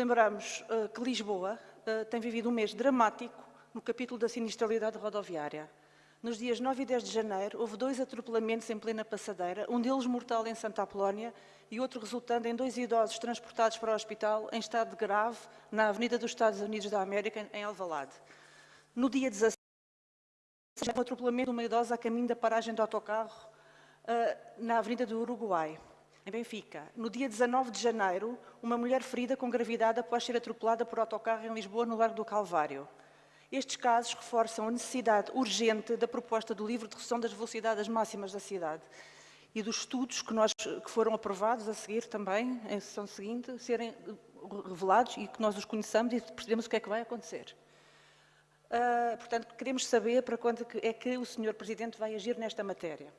Lembramos uh, que Lisboa uh, tem vivido um mês dramático no capítulo da sinistralidade rodoviária. Nos dias 9 e 10 de janeiro, houve dois atropelamentos em plena passadeira, um deles mortal em Santa Apolónia e outro resultando em dois idosos transportados para o hospital em estado grave na Avenida dos Estados Unidos da América, em Alvalade. No dia 16, um atropelamento de uma idosa a caminho da paragem do autocarro uh, na Avenida do Uruguai, em Benfica. No dia 19 de janeiro, uma mulher ferida com gravidade após ser atropelada por autocarro em Lisboa, no Largo do Calvário. Estes casos reforçam a necessidade urgente da proposta do livro de redução das velocidades máximas da cidade e dos estudos que, nós, que foram aprovados a seguir também, em sessão seguinte, serem revelados e que nós os conheçamos e percebemos o que é que vai acontecer. Uh, portanto, queremos saber para quando é que o Sr. Presidente vai agir nesta matéria.